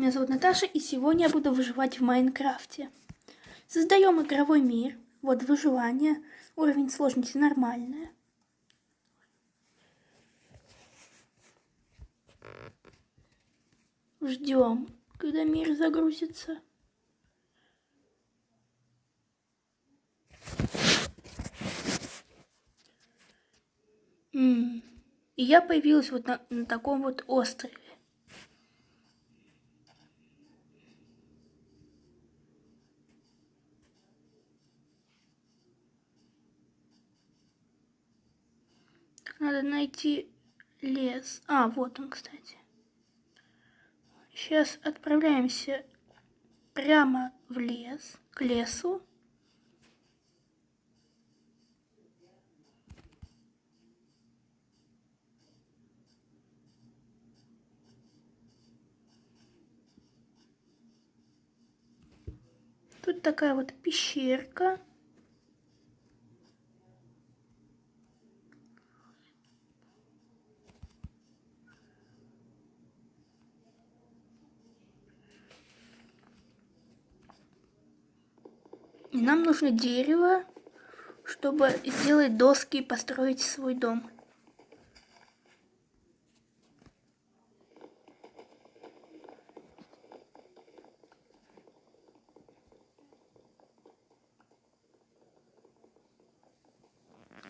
меня зовут Наташа, и сегодня я буду выживать в Майнкрафте. Создаем игровой мир. Вот выживание. Уровень сложности нормальная. Ждем, когда мир загрузится. И я появилась вот на, на таком вот острове. Надо найти лес. А, вот он, кстати. Сейчас отправляемся прямо в лес, к лесу. Тут такая вот пещерка. И нам нужно дерево, чтобы сделать доски и построить свой дом.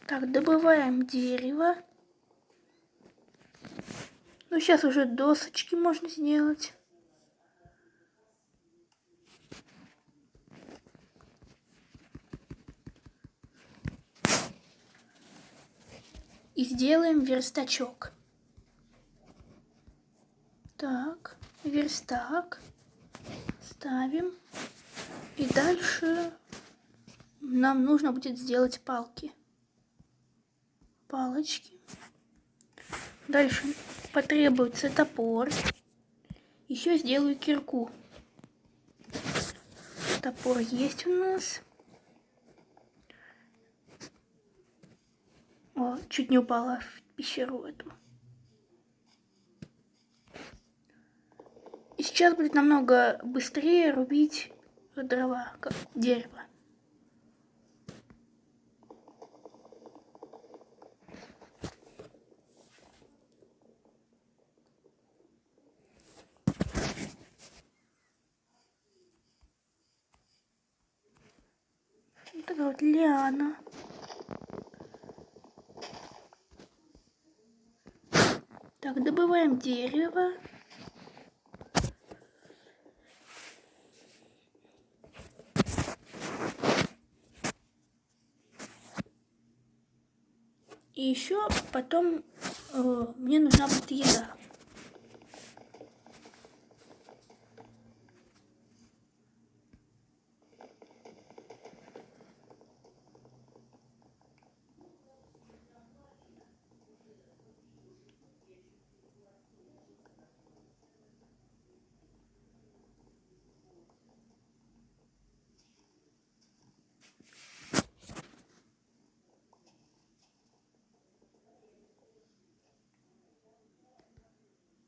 Так, добываем дерево. Ну, сейчас уже досочки можно сделать. И сделаем верстачок. Так, верстак. Ставим. И дальше нам нужно будет сделать палки палочки. Дальше потребуется топор. Еще сделаю кирку. Топор есть у нас. О, чуть не упала в пещеру эту. И сейчас будет намного быстрее рубить дрова, как дерево. такая вот лиана. Так, добываем дерево. И еще потом э, мне нужна будет еда.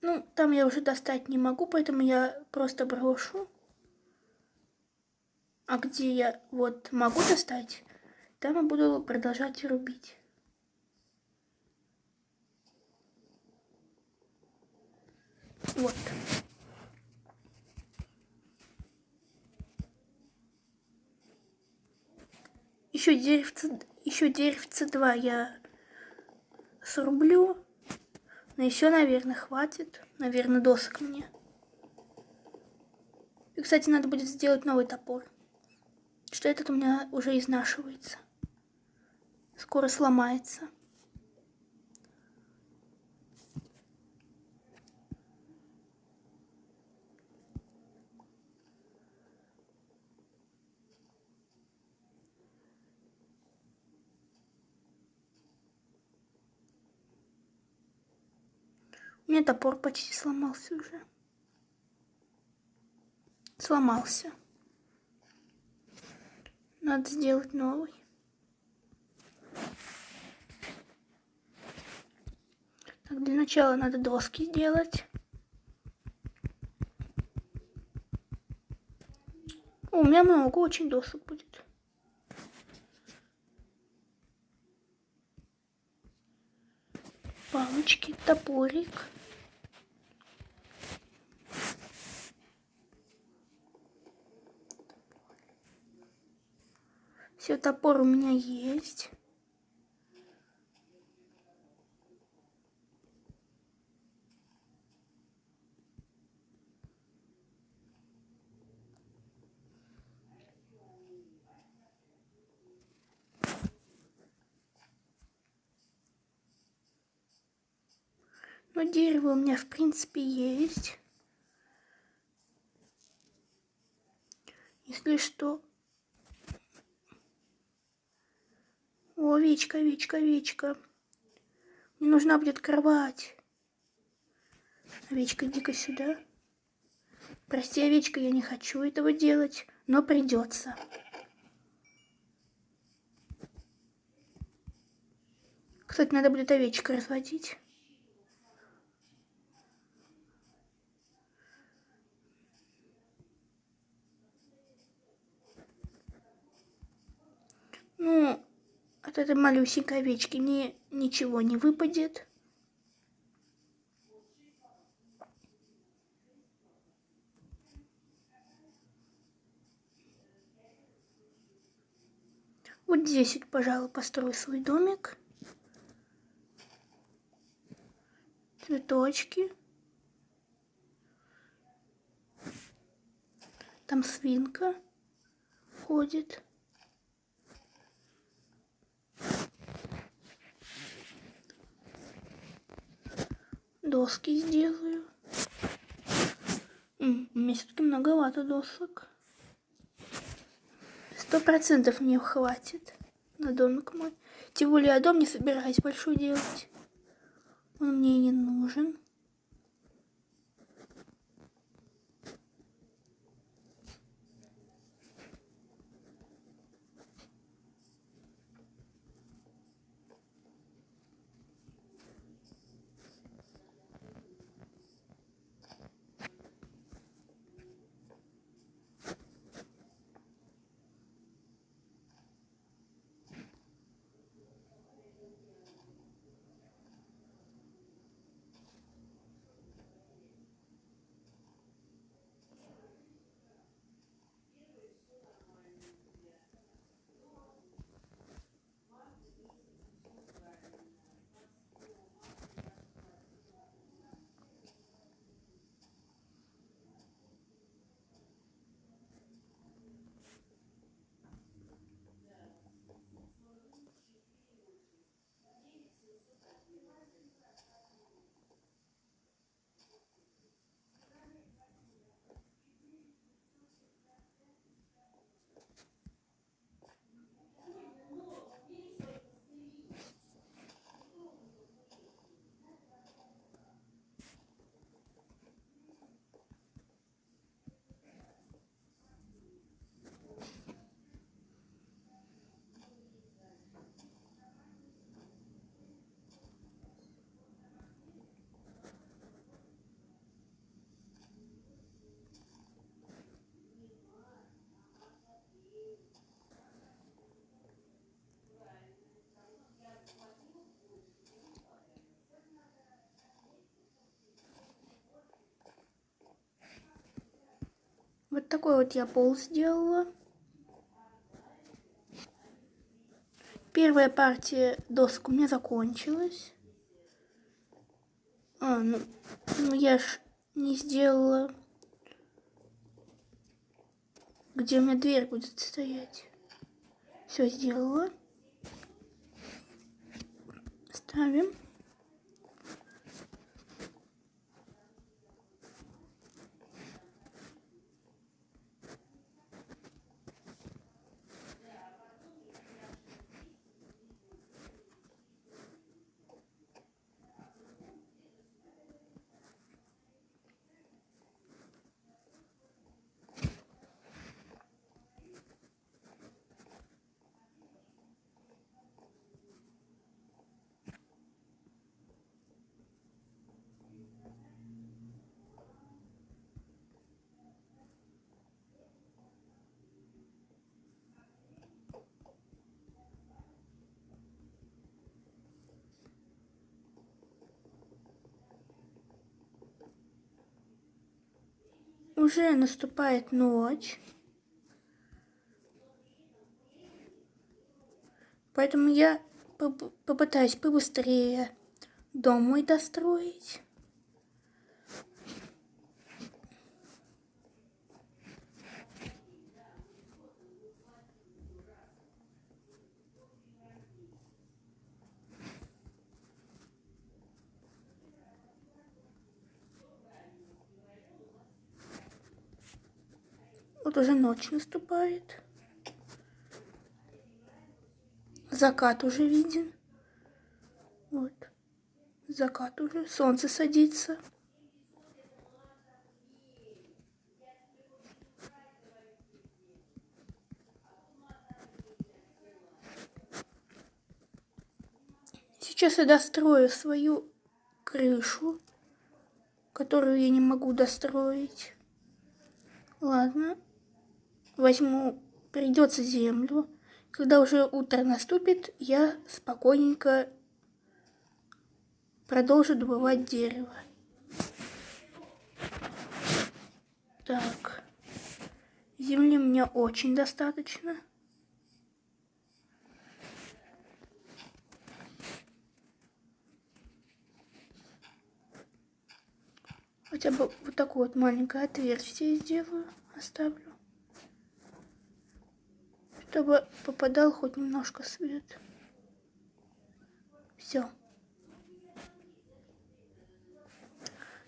Ну, там я уже достать не могу, поэтому я просто брошу. А где я вот могу достать, там я буду продолжать рубить. Вот. Еще деревце, еще деревце 2 я срублю. Но еще, наверное, хватит. Наверное, досок мне. И, кстати, надо будет сделать новый топор. Что этот у меня уже изнашивается. Скоро сломается. У меня топор почти сломался уже. Сломался. Надо сделать новый. Так, для начала надо доски сделать. О, у меня много очень досок будет. Палочки, топорик. Все, топор у меня есть. Но дерево у меня в принципе есть. Если что. О, овечка, овечка, овечка. Мне нужна будет кровать. Овечка, иди-ка сюда. Прости, овечка, я не хочу этого делать, но придется. Кстати, надо будет овечка разводить. Ну, от этой малюсенькой овечки ни, ничего не выпадет. Вот здесь, пожалуй, построю свой домик. Цветочки. Там свинка ходит. Доски сделаю. Мне все-таки многовато досок. Сто процентов мне хватит на домик мой. Тем более я дом не собираюсь большой делать. Он мне не нужен. Вот такой вот я пол сделала. Первая партия досок у меня закончилась. А, ну, ну я ж не сделала, где у меня дверь будет стоять. Все сделала. Ставим. Уже наступает ночь. Поэтому я попытаюсь побыстрее дом мой достроить. Вот уже ночь наступает. Закат уже виден. Вот. Закат уже. Солнце садится. Сейчас я дострою свою крышу, которую я не могу достроить. Ладно. Возьму, придется землю. Когда уже утро наступит, я спокойненько продолжу добывать дерево. Так. Земли мне очень достаточно. Хотя бы вот такое вот маленькое отверстие сделаю, оставлю чтобы попадал хоть немножко свет. Все.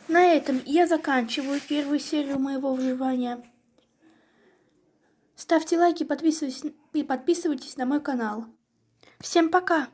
На этом я заканчиваю первую серию моего выживания. Ставьте лайки подписывайтесь, и подписывайтесь на мой канал. Всем пока!